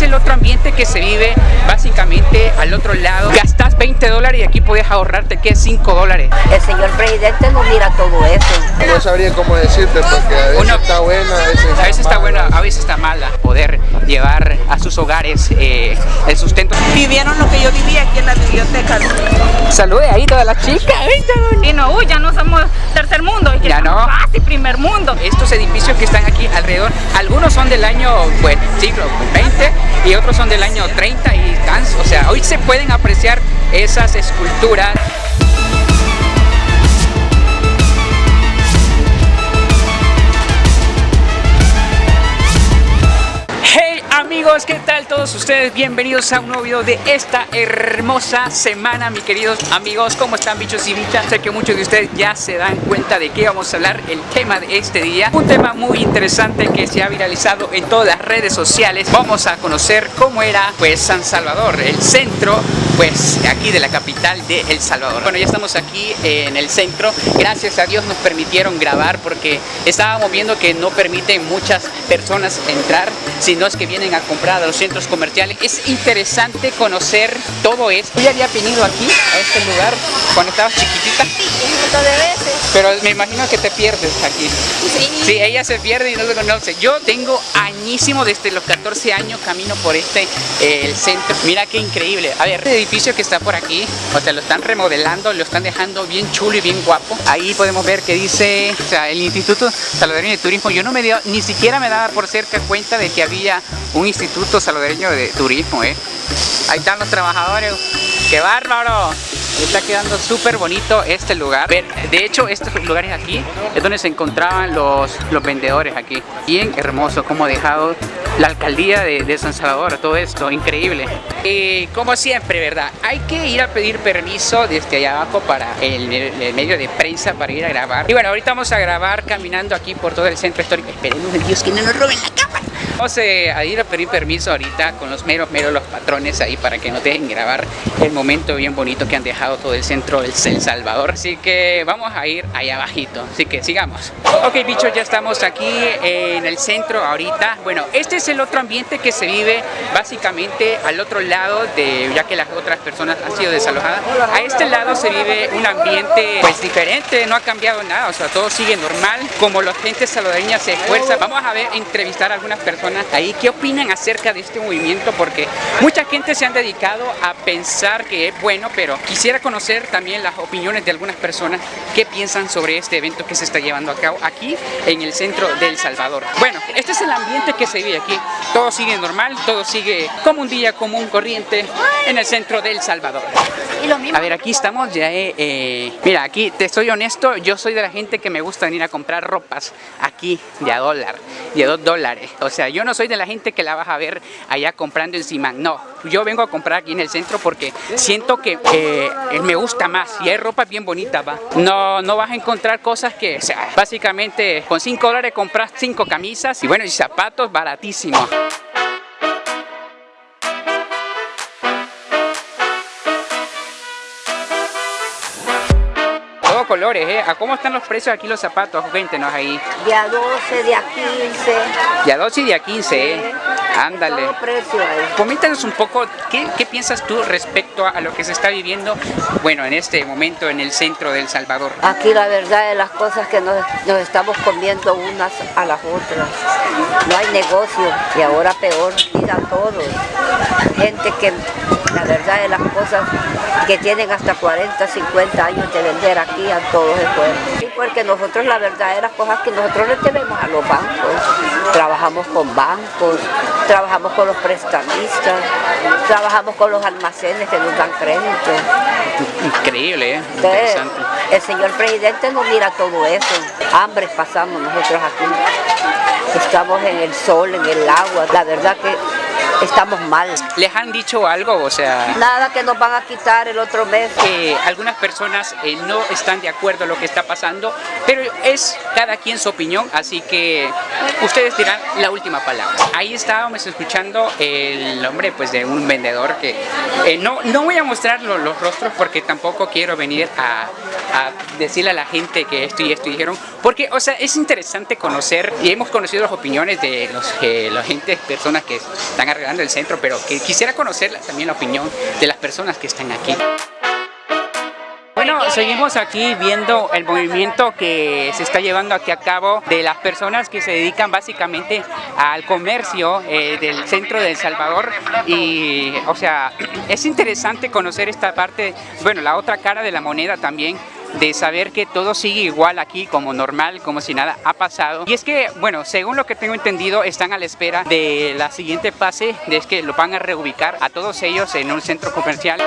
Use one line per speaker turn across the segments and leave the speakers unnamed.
es el otro ambiente que se vive básicamente al otro lado. Gastas 20 dólares y aquí puedes ahorrarte que 5 dólares.
El señor presidente no mira todo eso.
No sabría cómo decirte porque a veces
Uno-
está buena, a veces
A veces está
mala.
buena, a veces está mala poder llevar a sus hogares eh, el sustento.
vivieron lo que yo vivía aquí en la biblioteca.
Salude ahí todas las chicas.
Y no, uy, ya no somos tercer mundo,
No.
Casi primer mundo.
Estos edificios que están aquí alrededor, algunos son del año pues, siglo 20 y otros son del año 30 y o sea, hoy se pueden apreciar esas esculturas. Amigos, ¿qué tal todos ustedes? Bienvenidos a un nuevo video de esta hermosa semana, mis queridos amigos. ¿Cómo están bichos y bichas? Sé que muchos de ustedes ya se dan cuenta de qué vamos a hablar el tema de este día. Un tema muy interesante que se ha viralizado en todas las redes sociales. Vamos a conocer cómo era pues San Salvador, el centro pues aquí de la capital de El Salvador. Bueno, ya estamos aquí en el centro. Gracias a Dios nos permitieron grabar porque estábamos viendo que no permiten muchas personas entrar, sino es que vienen a comprar a los centros comerciales. Es interesante conocer todo esto. Yo ya había venido aquí, a este lugar, cuando estabas chiquitita,
Un montón de veces.
Pero me imagino que te pierdes aquí.
Sí.
Sí, ella se pierde y no lo conoce. Yo tengo añísimo, desde los 14 años camino por este, eh, el centro. Mira qué increíble. A ver, este edificio que está por aquí, o sea, lo están remodelando, lo están dejando bien chulo y bien guapo. Ahí podemos ver que dice, o sea, el Instituto Salvadoreño de Turismo. Yo no me dio, ni siquiera me daba por cerca cuenta de que había un Instituto Salvadoreño de Turismo, ¿eh? Ahí están los trabajadores. ¡Qué bárbaro! Está quedando súper bonito este lugar. De hecho, estos lugares aquí es donde se encontraban los, los vendedores aquí. Bien hermoso como ha dejado la alcaldía de, San Salvador todo esto. Increíble. Y como siempre, ¿verdad? Hay que ir a pedir permiso desde allá abajo para el, el medio de prensa para ir a grabar. Y bueno, ahorita vamos a grabar caminando aquí por todo el centro histórico. Esperemos Dios que no nos roben la cámara. Vamos eh, a ir a pedir permiso ahorita con los meros, meros los patrones ahí para que nos dejen grabar el momento bien bonito que han dejado todo el centro del El Salvador. Así que vamos a ir allá abajito. Así que sigamos. Ok, bichos, ya estamos aquí en el centro ahorita. Bueno, este es el otro ambiente que se vive básicamente al otro lado de, ya que las otras personas han sido desalojadas. A este lado se vive un ambiente pues diferente, no ha cambiado nada, o sea, todo sigue normal. Como la gente salvadoreña se esfuerza, vamos a ver, entrevistar a algunas personas ahí qué opinan acerca de este movimiento, porque mucha gente se han dedicado a pensar que es bueno, pero quisiera conocer también las opiniones de algunas personas que piensan sobre este evento que se está llevando a cabo aquí en el centro de El Salvador. Bueno, este es el ambiente que se vive aquí. Todo sigue normal, todo sigue como un día común, corriente en el centro de El Salvador. A ver, aquí estamos ya, eh, eh, mira, aquí te soy honesto, yo soy de la gente que me gusta venir a comprar ropas aquí de a dólar, de a dos dólares. O sea, yo no soy de la gente que la vas a ver allá comprando encima, no. Yo vengo a comprar aquí en el centro porque siento que eh, me gusta más y hay ropa bien bonita, va. No, no vas a encontrar cosas que, básicamente con 5 dólares compras 5 camisas y bueno, y zapatos baratísimos. Colores, ¿eh? ¿A cómo están los precios aquí los zapatos? Cuéntenos ahí.
De a 12, de a 15.
De a 12 y de a 15, ¿eh? Ándale.
Todo.
Coméntanos un poco, ¿qué, qué piensas tú respecto a lo que se está viviendo, bueno, en este momento en el centro de El Salvador?
Aquí la verdad de las cosas que nos, nos estamos comiendo unas a las otras. No hay negocio y ahora peor, mira todos. Gente que la verdad de las cosas que tienen hasta 40, 50 años de vender aquí a todos de fuera. Sí, porque nosotros la verdad de las cosas que nosotros le debemos a los bancos. Trabajamos con bancos, trabajamos con los prestamistas, trabajamos con los almacenes que nos dan crédito.
Increíble, ¿eh?
Entonces,
Interesante.
el señor presidente no mira todo eso. Hambre pasamos nosotros aquí. Estamos en el sol, en el agua. La verdad que estamos mal.
¿Les han dicho algo? O sea,
Nada que nos van a quitar el otro mes.
que algunas personas eh, no están de acuerdo a lo que está pasando, pero es cada quien su opinión, así que ustedes dirán la última palabra. Ahí estábamos escuchando el nombre pues de un vendedor que eh, no, no voy a mostrar lo- los rostros porque tampoco quiero venir a, a decirle a la gente que esto y esto dijeron, porque, o sea, es interesante conocer y hemos conocido las opiniones de los, eh, la gente, personas que están arreglando el centro, pero que quisiera conocer también la opinión de las personas que están aquí. Bueno, seguimos aquí viendo el movimiento que se está llevando aquí a cabo de las personas que se dedican básicamente al comercio eh, del centro de El Salvador y, o sea, es interesante conocer esta parte, bueno, la otra cara de la moneda también, de saber que todo sigue igual aquí como normal, como si nada ha pasado. Y es que, bueno, según lo que tengo entendido, están a la espera de la siguiente fase, de que lo van a reubicar a todos ellos en un centro comercial.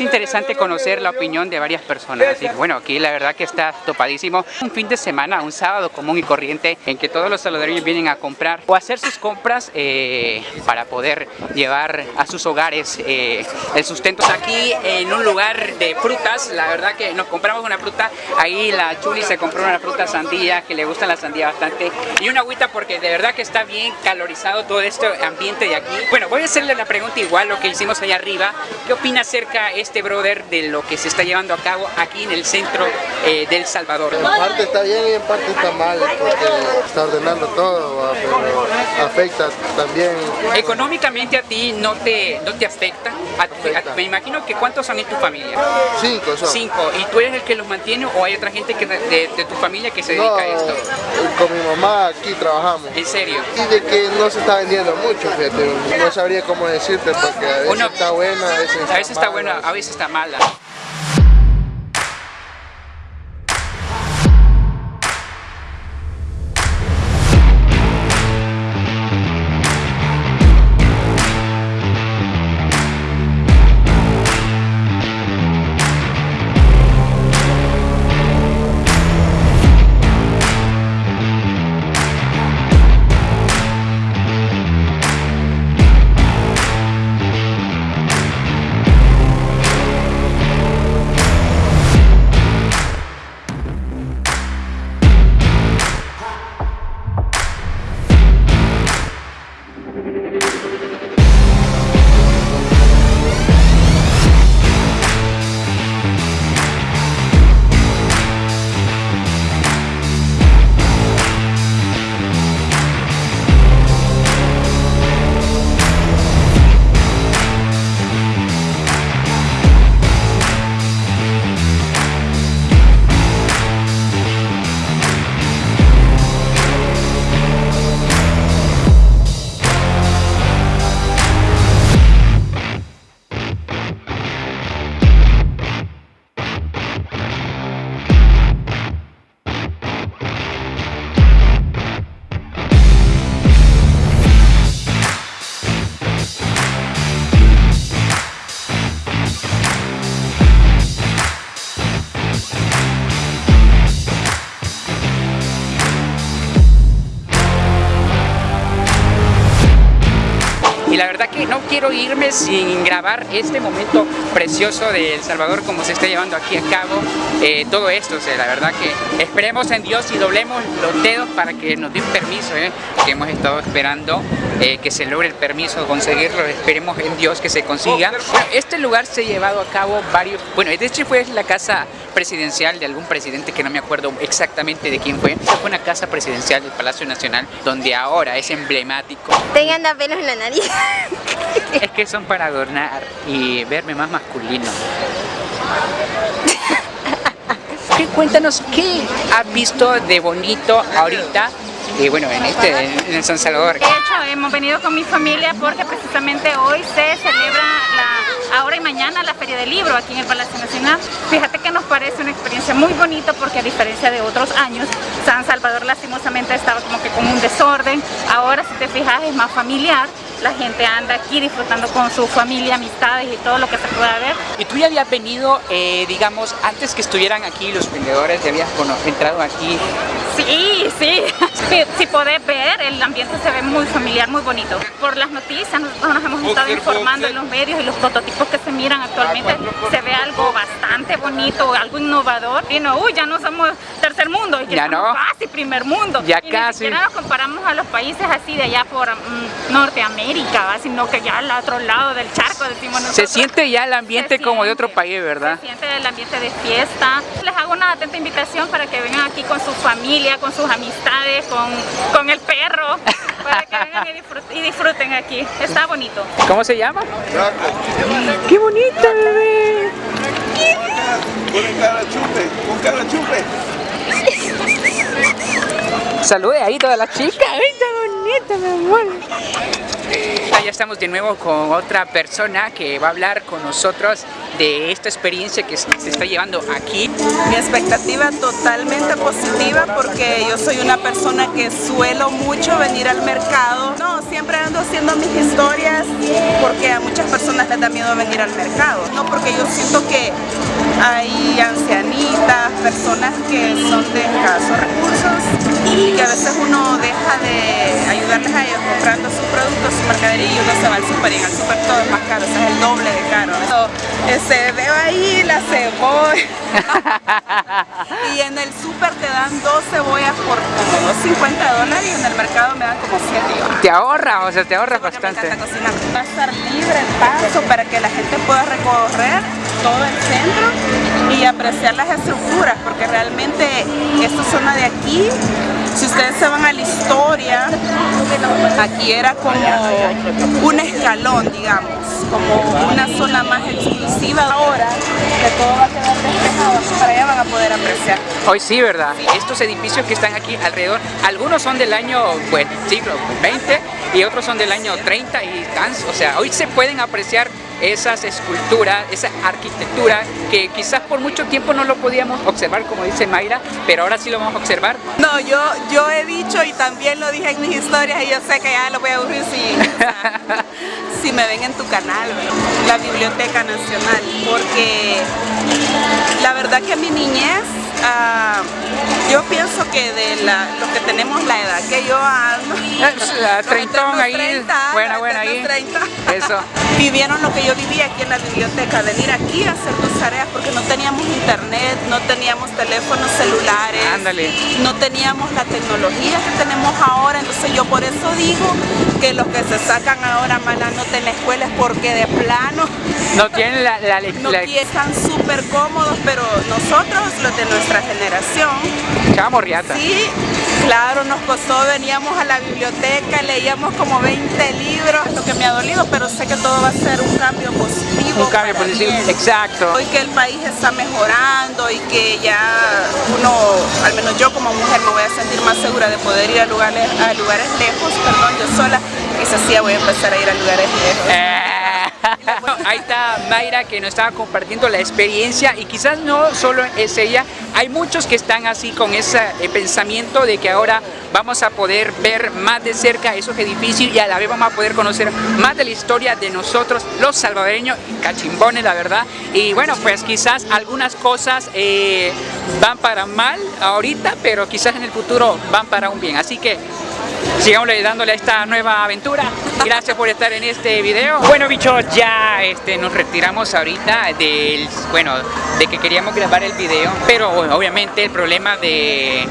Es interesante conocer la opinión de varias personas. Que, bueno, aquí la verdad que está topadísimo. Un fin de semana, un sábado común y corriente en que todos los salvadoreños vienen a comprar o hacer sus compras eh, para poder llevar a sus hogares eh, el sustento. Aquí en un lugar de frutas, la verdad que nos compramos una fruta. Ahí la Chuli se compró una fruta sandía, que le gusta la sandía bastante. Y una agüita porque de verdad que está bien calorizado todo este ambiente de aquí. Bueno, voy a hacerle la pregunta igual lo que hicimos allá arriba. ¿Qué opina acerca este brother de lo que se está llevando a cabo aquí en el centro eh, del Salvador?
En parte está bien y en parte está mal, porque está ordenando todo, ¿va? pero afecta también.
Económicamente a ti no te, no te afecta. A- a- me imagino que ¿cuántos son en tu familia?
Cinco son.
Cinco. ¿Y tú eres el que los mantiene o hay otra gente que de, de- tu familia que se dedica
No,
a esto?
con mi mamá aquí trabajamos.
¿En serio?
Y de que no se está vendiendo mucho, fíjate. No sabría cómo decirte, porque a veces
Uno-
está buena, a veces está
A veces está buena, a veces está mala. No quiero irme sin grabar este momento precioso de El Salvador como se está llevando aquí a cabo eh, todo esto. La verdad que esperemos en Dios y doblemos los dedos para que nos den permiso, eh, que hemos estado esperando eh, que se logre el permiso, conseguirlo. Esperemos en Dios que se consiga. Bueno, este lugar se ha llevado a cabo varios... Bueno, de hecho fue la casa presidencial de algún presidente que no me acuerdo exactamente de quién fue. Fue una casa presidencial del Palacio Nacional donde ahora es emblemático.
Tengan pelos en la nariz.
Es que son para adornar y verme más masculino. ¿Qué, cuéntanos, ¿qué has visto de bonito ahorita? Y bueno, en este, en el San Salvador.
De hecho, hemos venido con mi familia porque precisamente hoy se celebra la, ahora y mañana la Feria del Libro aquí en el Palacio Nacional. Fíjate que nos parece una experiencia muy bonita porque a diferencia de otros años, San Salvador lastimosamente estaba como que con un desorden. Ahora si te fijas es más familiar la gente anda aquí disfrutando con su familia, amistades y todo lo que se pueda ver.
¿Y tú ya habías venido, eh, digamos, antes que estuvieran aquí los vendedores, ya habías cono- entrado aquí?
Sí, sí. Si, si podés ver, el ambiente se ve muy familiar, muy bonito. Por las noticias, nosotros nos hemos estado informando en los medios y los prototipos que se miran actualmente, se ve algo bastante bonito, algo innovador. Y no, uy, ya no somos tercer mundo, ya,
no.
casi primer mundo.
Ya
y
casi.
Ni siquiera nos comparamos a los países así de allá por mm, Norteamérica, ¿va? sino que ya al otro lado del charco, decimos nosotros.
Se siente ya el ambiente
Se
como de otro país, ¿verdad?
Se siente el ambiente de fiesta. Les hago una atenta invitación para que vengan aquí con su familia, con sus amistades, con, con el perro, para que vengan y disfruten, y disfruten aquí. Está bonito.
¿Cómo se llama? ¡Qué bonita, bebé!
Con cara chupe, con cara chupe.
Salude ahí todas las chicas. ¡Ay, está bonita, mi amor! Ya estamos de nuevo con otra persona que va a hablar con nosotros de esta experiencia que se está llevando aquí.
Mi expectativa totalmente positiva porque yo soy una persona que suelo mucho venir al mercado. No, siempre ando haciendo mis historias porque a muchas personas les da miedo venir al mercado. No, porque yo siento que hay ancianitas, personas que son de escasos recursos y que a veces uno deja de ayudarles a ellos comprando sus productos, su mercadería y uno se va al super y en el super todo es más caro, o sea, es el doble de caro. So, este, veo ahí la cebolla y en el super te dan dos cebollas por como 2.50 dólares y en el mercado me dan como 7 y
Te ahorra, o sea, te ahorra
me
bastante.
encanta cocinar. Va a estar libre el paso para que la gente pueda recorrer todo el centro y apreciar las estructuras, porque realmente esta zona de aquí, si ustedes se van a la historia, aquí era como un escalón, digamos, como una zona más exclusiva. Ahora que todo va a quedar despejado, para allá van a poder apreciar.
Hoy sí, ¿verdad? Estos edificios que están aquí alrededor, algunos son del año, bueno, siglo 20 y otros son del año 30 y tan, o sea, hoy se pueden apreciar esas esculturas, esa arquitectura que quizás por mucho tiempo no lo podíamos observar, como dice Mayra, pero ahora sí lo vamos a observar.
No, yo, yo he dicho y también lo dije en mis historias y yo sé que ya lo voy a aburrir si, si me ven en tu canal, la Biblioteca Nacional, porque la verdad que mi niñez, ah, yo pienso que de la, los que tenemos la edad que yo ando,
Treintón ahí,
30,
buena, buena ahí.
30.
Eso.
Vivieron lo que yo viví aquí en la biblioteca, venir aquí a hacer tus tareas porque no teníamos internet, no teníamos teléfonos celulares,
Ándale.
no teníamos la tecnología que tenemos ahora, entonces yo por eso digo que los que se sacan ahora mala nota en la escuela es porque de plano
No tienen la, la,
no
la-
están súper cómodos, pero nosotros, los de nuestra generación,
chava morriata.
Sí, claro, nos costó, veníamos a la biblioteca, leíamos como 20 libros, lo que me ha dolido, pero sé que todo va a ser un cambio positivo.
Un cambio positivo, exacto.
Hoy que el país está mejorando y que ya uno, al menos yo como mujer, me voy a sentir más segura de poder ir a lugares, a lugares lejos, perdón, yo sola, quizás sí ya voy a empezar a ir a lugares lejos.
Eh, Ahí está Mayra que nos estaba compartiendo la experiencia y quizás no solo es ella, hay muchos que están así con ese eh, pensamiento de que ahora vamos a poder ver más de cerca esos edificios y a la vez vamos a poder conocer más de la historia de nosotros, los salvadoreños, cachimbones la verdad. Y bueno, pues quizás algunas cosas eh, van para mal ahorita, pero quizás en el futuro van para un bien. Así que sigamos dándole a esta nueva aventura. Gracias por estar en este video. Bueno, bichos, ya este, nos retiramos ahorita del, bueno, de que queríamos grabar el video, pero obviamente el problema de,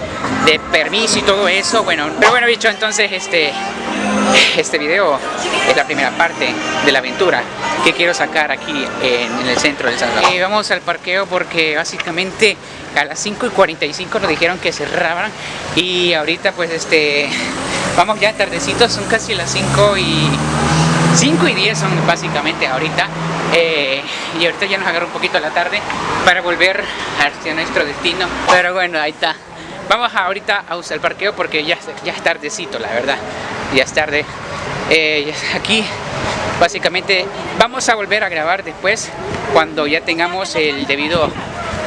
de permiso y todo eso, bueno, pero bueno, bicho, entonces este, este video es la primera parte de la aventura que quiero sacar aquí en, el centro del Salvador. Y vamos al parqueo porque básicamente a las 5 y 45 nos dijeron que cerraban y ahorita pues este vamos ya tardecitos, son casi las 5 y 5 y 10 son básicamente ahorita eh, y ahorita ya nos agarra un poquito la tarde para volver hacia nuestro destino pero bueno ahí está. Vamos ahorita a usar el parqueo porque ya, ya es tardecito la verdad ya es tarde. Eh, aquí básicamente vamos a volver a grabar después cuando ya tengamos el debido